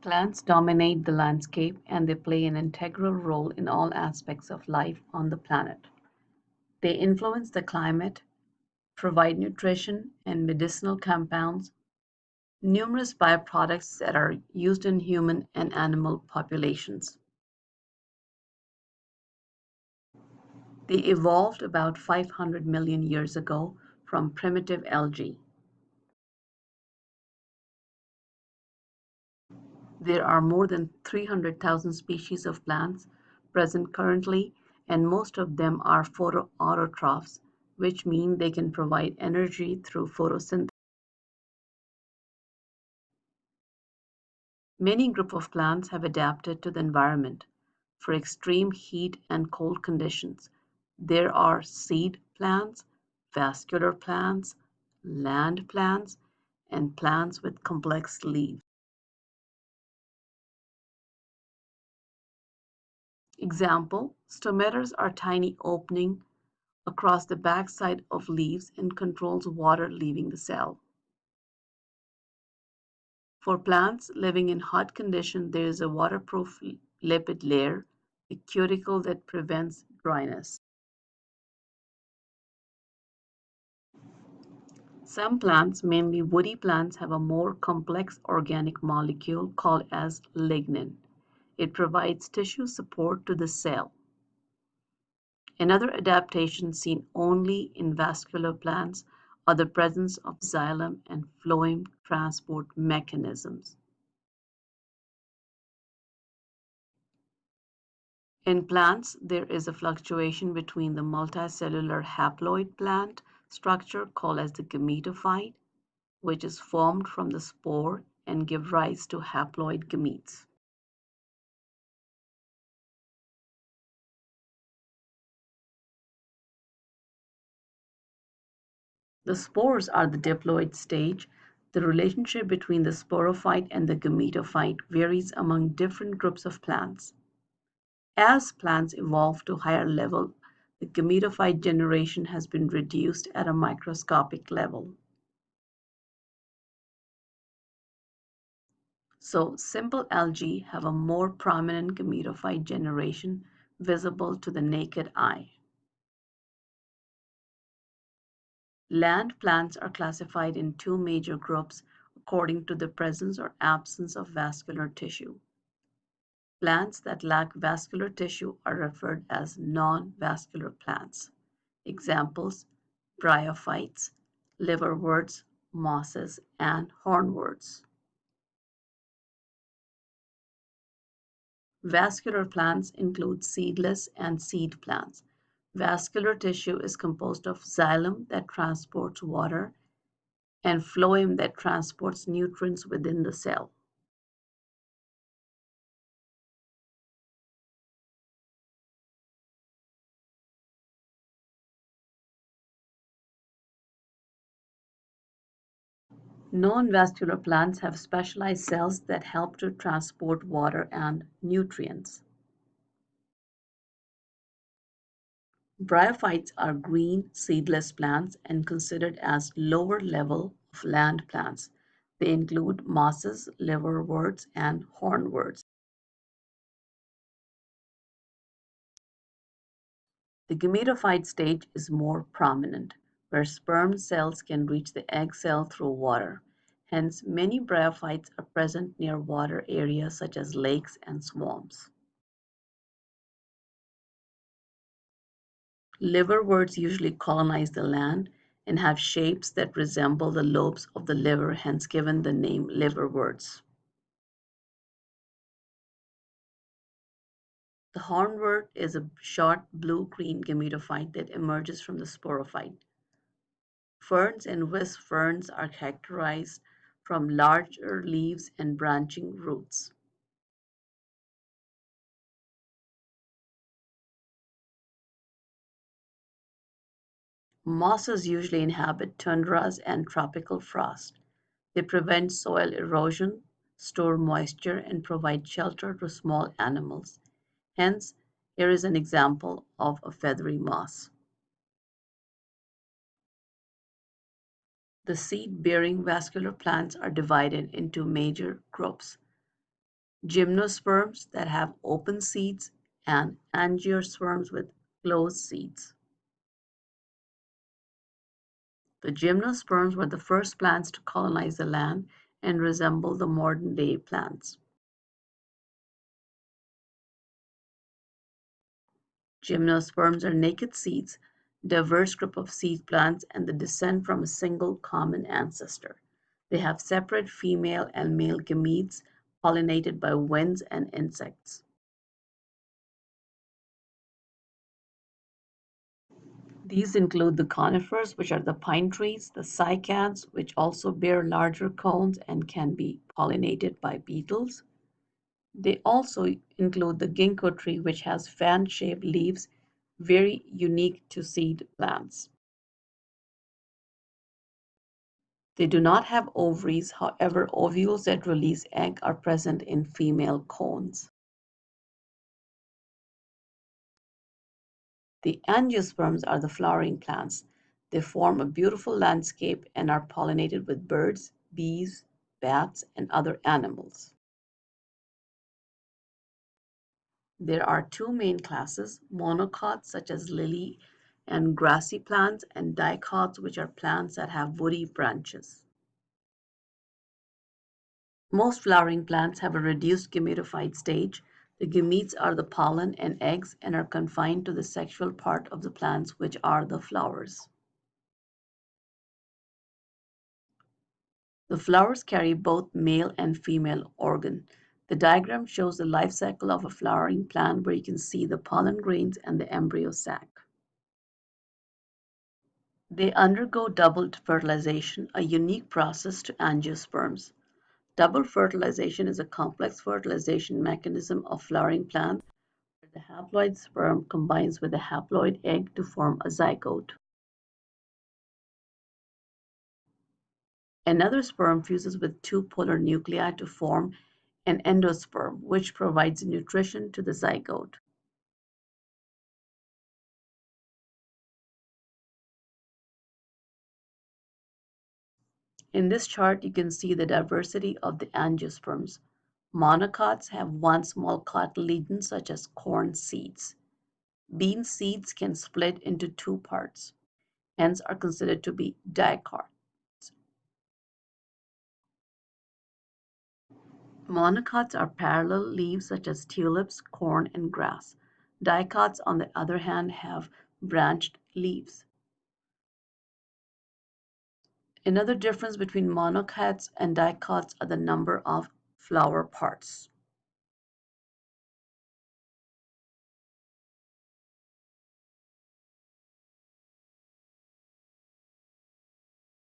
Plants dominate the landscape and they play an integral role in all aspects of life on the planet. They influence the climate, provide nutrition and medicinal compounds, numerous byproducts that are used in human and animal populations. They evolved about 500 million years ago from primitive algae. There are more than 300,000 species of plants present currently, and most of them are photoautotrophs, which mean they can provide energy through photosynthesis. Many group of plants have adapted to the environment for extreme heat and cold conditions. There are seed plants, vascular plants, land plants, and plants with complex leaves. Example, stomaters are tiny opening across the backside of leaves and controls water leaving the cell. For plants living in hot condition, there is a waterproof lipid layer, a cuticle that prevents dryness. Some plants, mainly woody plants, have a more complex organic molecule called as lignin. It provides tissue support to the cell. Another adaptation seen only in vascular plants are the presence of xylem and phloem transport mechanisms. In plants, there is a fluctuation between the multicellular haploid plant structure called as the gametophyte, which is formed from the spore and give rise to haploid gametes. The spores are the diploid stage. The relationship between the sporophyte and the gametophyte varies among different groups of plants. As plants evolve to higher level, the gametophyte generation has been reduced at a microscopic level. So simple algae have a more prominent gametophyte generation visible to the naked eye. Land plants are classified in two major groups according to the presence or absence of vascular tissue. Plants that lack vascular tissue are referred as non-vascular plants. Examples, bryophytes, liverworts, mosses, and hornworts. Vascular plants include seedless and seed plants. Vascular tissue is composed of xylem that transports water and phloem that transports nutrients within the cell. Non-vascular plants have specialized cells that help to transport water and nutrients. Bryophytes are green seedless plants and considered as lower level of land plants. They include mosses, liverworts, and hornworts. The gametophyte stage is more prominent, where sperm cells can reach the egg cell through water. Hence, many bryophytes are present near water areas such as lakes and swamps. Liverworts usually colonize the land and have shapes that resemble the lobes of the liver, hence given the name liverworts. The hornwort is a short blue-green gametophyte that emerges from the sporophyte. Ferns and whisk ferns are characterized from larger leaves and branching roots. Mosses usually inhabit tundras and tropical frost. They prevent soil erosion, store moisture, and provide shelter to small animals. Hence, here is an example of a feathery moss. The seed-bearing vascular plants are divided into major groups. gymnosperms that have open seeds, and angiosperms with closed seeds. The gymnosperms were the first plants to colonize the land and resemble the modern day plants. Gymnosperms are naked seeds, diverse group of seed plants, and they descend from a single common ancestor. They have separate female and male gametes pollinated by winds and insects. These include the conifers, which are the pine trees, the cycads, which also bear larger cones and can be pollinated by beetles. They also include the ginkgo tree, which has fan-shaped leaves, very unique to seed plants. They do not have ovaries, however, ovules that release egg are present in female cones. The angiosperms are the flowering plants. They form a beautiful landscape and are pollinated with birds, bees, bats, and other animals. There are two main classes, monocots such as lily and grassy plants, and dicots which are plants that have woody branches. Most flowering plants have a reduced gametophyte stage the gametes are the pollen and eggs and are confined to the sexual part of the plants which are the flowers. The flowers carry both male and female organ. The diagram shows the life cycle of a flowering plant where you can see the pollen grains and the embryo sac. They undergo double fertilization, a unique process to angiosperms. Double fertilization is a complex fertilization mechanism of flowering plants where the haploid sperm combines with the haploid egg to form a zygote. Another sperm fuses with two polar nuclei to form an endosperm, which provides nutrition to the zygote. In this chart, you can see the diversity of the angiosperms. Monocots have one small cotyledon such as corn seeds. Bean seeds can split into two parts, hence are considered to be dicots. Monocots are parallel leaves such as tulips, corn, and grass. Dicots, on the other hand, have branched leaves. Another difference between monocots and dicots are the number of flower parts.